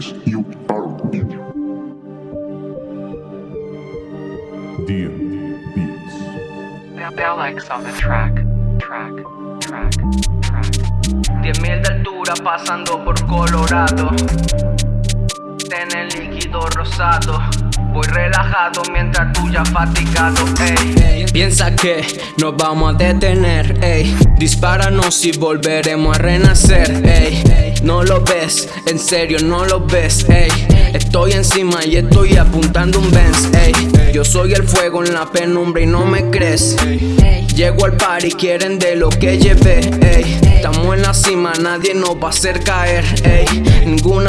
Yes, you are. Dear Beats. Bell X on the track, track, track, track. 10.000 de altura pasando por Colorado En el líquido rosado Voy relajado mientras tú ya fatigado, ey. Piensa que nos vamos a detener, ey. Dispáranos y volveremos a renacer, ey. No lo ves, en serio no lo ves, ey. Estoy encima y estoy apuntando un Benz, ey. Yo soy el fuego en la penumbra y no me crees. Llego al par y quieren de lo que llevé, ey. Estamos en la cima, nadie nos va a hacer caer, ey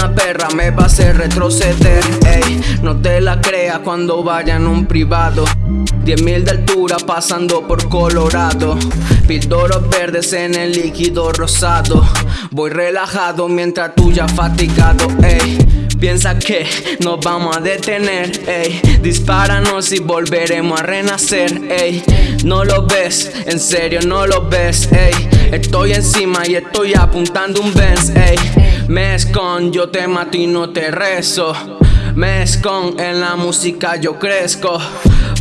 Perra me va a hacer retroceder, ey. No te la creas cuando vayan un privado. 10.000 de altura pasando por Colorado. Pildoros verdes en el líquido rosado. Voy relajado mientras tú ya fatigado, ey. Piensa que nos vamos a detener, ey. Dispáranos y volveremos a renacer, ey. No lo ves, en serio no lo ves, ey. Estoy encima y estoy apuntando un Benz, ey Mezcon, yo te mato y no te rezo. Mezcon, en la música yo crezco.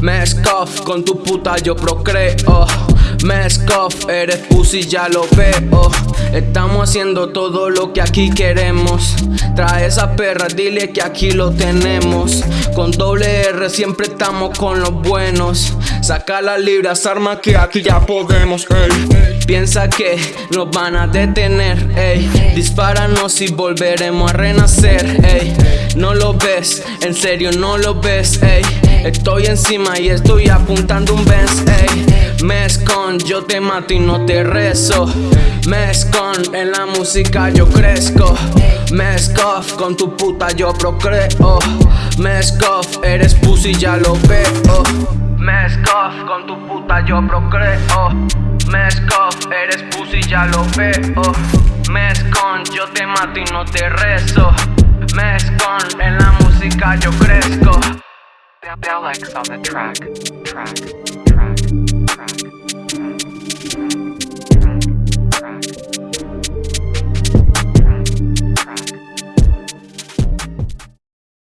Mezcof, con tu puta yo procreo. Mezcof, eres pussy ya lo veo. Estamos haciendo todo lo que aquí queremos. Trae esa perra, dile que aquí lo tenemos. Con doble R siempre estamos con los buenos. Saca las libras, arma que aquí ya podemos, Piensa que nos van a detener, ey. Dispáranos y volveremos a renacer, ey. No lo ves, en serio no lo ves, ey. Estoy encima y estoy apuntando un Benz, ey. Mezcon, yo te mato y no te rezo. Mezcon, en la música yo crezco. Mezcof, con tu puta yo procreo. Mezcof, eres pussy ya lo veo Mezcof, con tu puta yo procreo. Mezcof, eres pussy ya lo veo. Mezcon, yo te mato y no te rezo. Mezcon, en la música yo crezco. On the track,